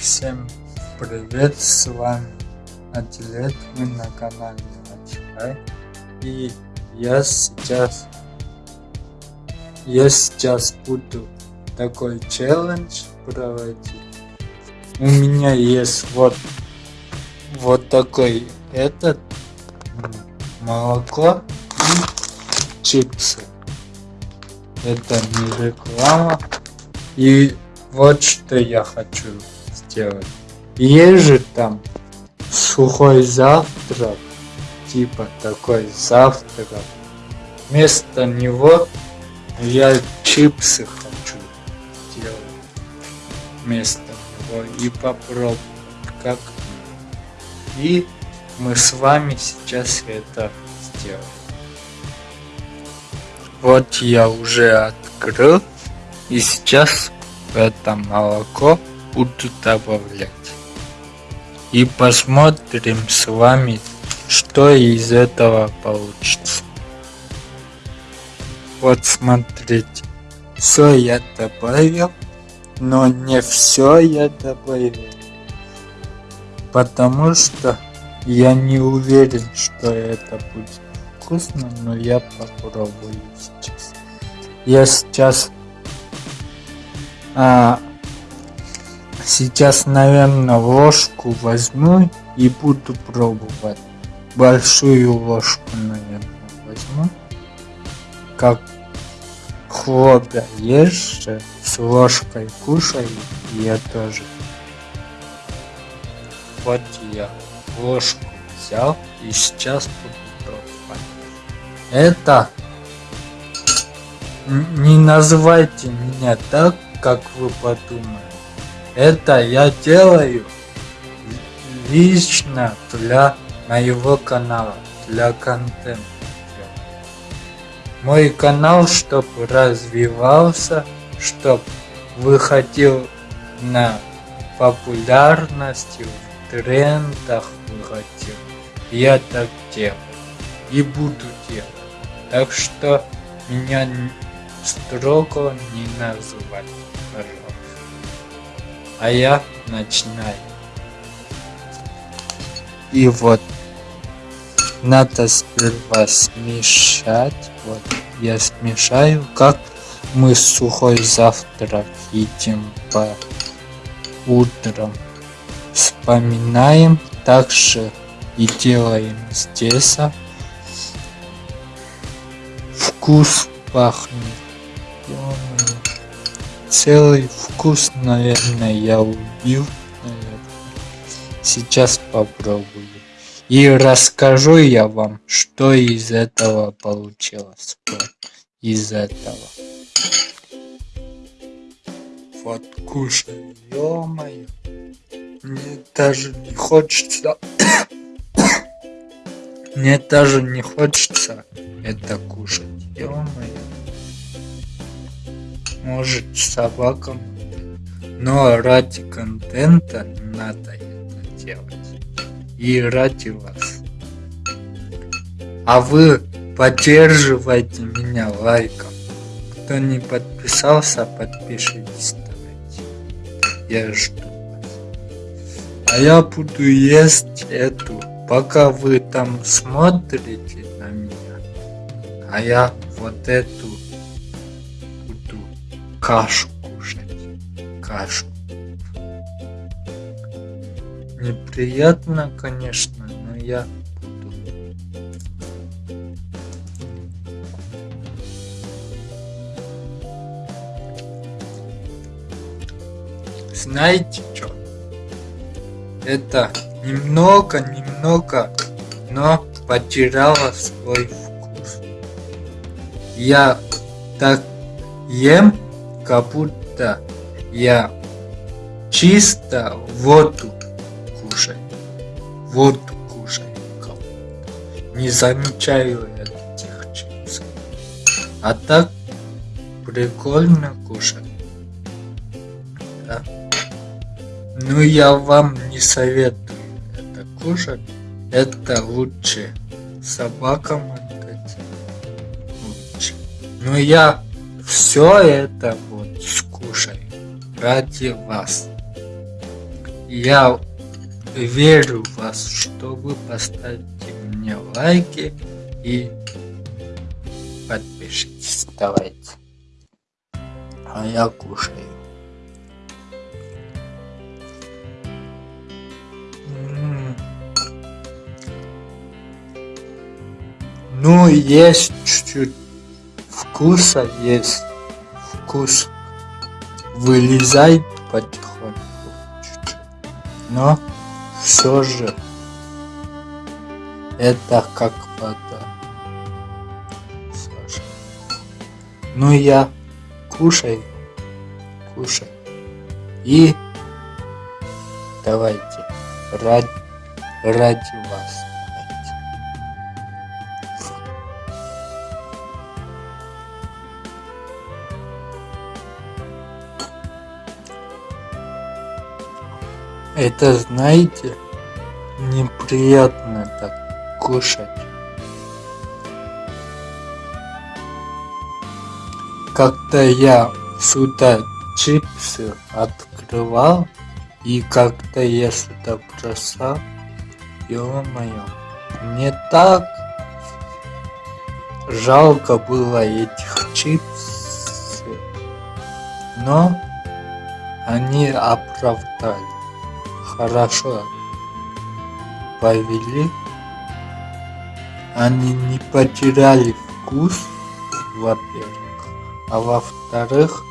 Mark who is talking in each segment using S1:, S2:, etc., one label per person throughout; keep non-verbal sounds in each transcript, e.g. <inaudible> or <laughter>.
S1: Всем привет, с вами Адилет, мы на канале Начхай. И я сейчас, я сейчас буду такой челлендж проводить. У меня есть вот, вот такой этот молоко и чипсы. Это не реклама. И вот что я хочу сделать. Есть же там сухой завтрак, типа такой завтрак. Вместо него я чипсы хочу сделать вместо него и попробовать как и мы с вами сейчас это сделаем. Вот я уже открыл и сейчас это молоко буду добавлять. И посмотрим с вами, что из этого получится. Вот смотрите, все я добавил, но не все я добавил. Потому что я не уверен, что это будет вкусно, но я попробую сейчас. Я сейчас а, сейчас, наверное, ложку возьму и буду пробовать. Большую ложку, наверное, возьму. Как хлопья ешь с ложкой кушай, я тоже. Вот я ложку взял и сейчас буду пробовать. Это не называйте меня так, как вы подумали. Это я делаю лично для моего канала, для контента. Мой канал, чтобы развивался, чтобы выходил на популярности, в трендах выходил. Я так делаю и буду делать. Так что меня строго не называть пожалуйста. А я начинаю. И вот надо сперва смешать. Вот я смешаю, как мы сухой завтрак едим по утрам. Вспоминаем также и делаем здесь. Вкус пахнет целый вкус, наверное, я убил. Сейчас попробую. И расскажу я вам, что из этого получилось. Из этого. Вот кушай, ё-моё. Мне даже не хочется... <coughs> Мне даже не хочется это кушать, ё-моё может собакам, но ради контента надо это делать. И ради вас. А вы поддерживайте меня лайком. Кто не подписался, подпишитесь давайте. Я жду вас. А я буду есть эту, пока вы там смотрите на меня. А я вот эту кашу кушать. Кашу. Неприятно, конечно, но я буду. Знаете что? Это немного-немного, но потеряла свой вкус. Я так ем будто я чисто воду кушаю. Воду кушаю. Не замечаю этих чипсов. А так прикольно кушать. Да. Но я вам не советую это кушать. Это лучше собакам отдать. Лучше. Но я все это вот скушай ради вас. Я верю в вас, что вы поставите мне лайки и подпишитесь. Давайте. А я кушаю. Ну, есть чуть-чуть вкуса, есть вкус. Вылезает потихоньку чуть-чуть. Но все же это как вода. Ну, я кушаю, кушаю. И давайте ради, ради вас. Это, знаете, неприятно так кушать. Когда я сюда чипсы открывал, и когда я сюда бросал, ё-моё, мне так жалко было этих чипсов, но они оправдали хорошо. Повели, они не потеряли вкус, во-первых, а во-вторых,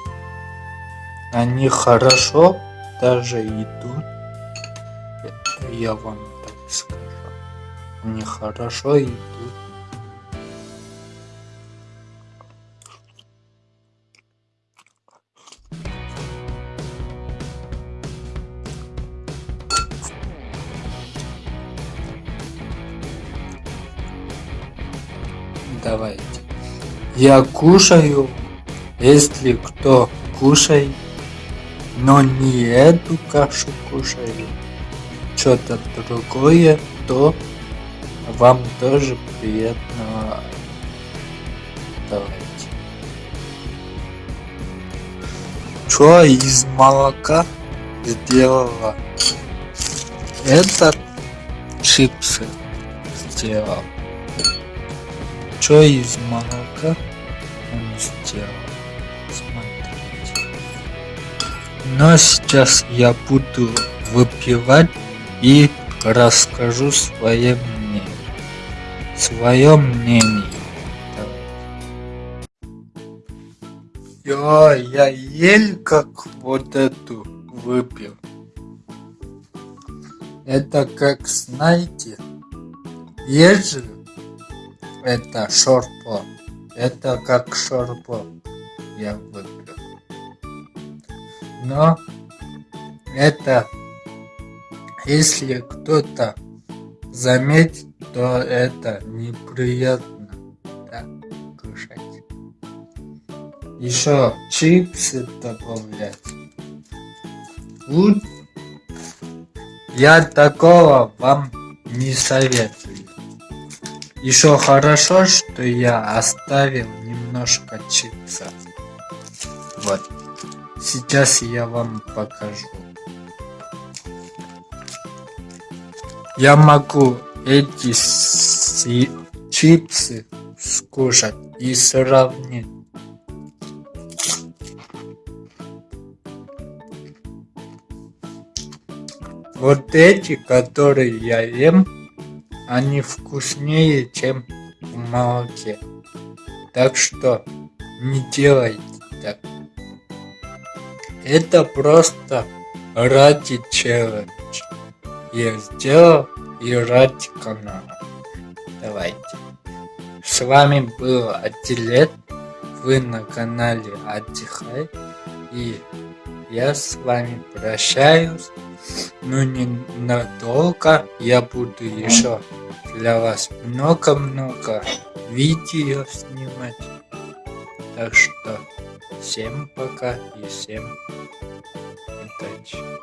S1: они хорошо даже идут, я вам так скажу, они хорошо идут. Давайте. Я кушаю, если кто кушает, но не эту кашу кушаю, что-то другое, то вам тоже приятного. Давайте. Что из молока сделала? Это чипсы сделал что из молока он сделал. Смотрите. Но сейчас я буду выпивать и расскажу свое мнение. Свое мнение. Я, я еле как вот эту выпил. Это как, знаете, же это шорпо. Это как шорпо я выпил. Но это, если кто-то заметит, то это неприятно так кушать. Еще чипсы добавлять. Я такого вам не советую. Еще хорошо, что я оставил немножко чипсов. Вот. Сейчас я вам покажу. Я могу эти чипсы скушать и сравнить. Вот эти, которые я ем, они вкуснее, чем в молоке. Так что не делайте так. Это просто ради челлендж. Я сделал и ради канала. Давайте. С вами был Атилет. Вы на канале Отдыхай. И я с вами прощаюсь. Но не надолго. Я буду еще для вас много-много видео снимать. Так что всем пока и всем удачи.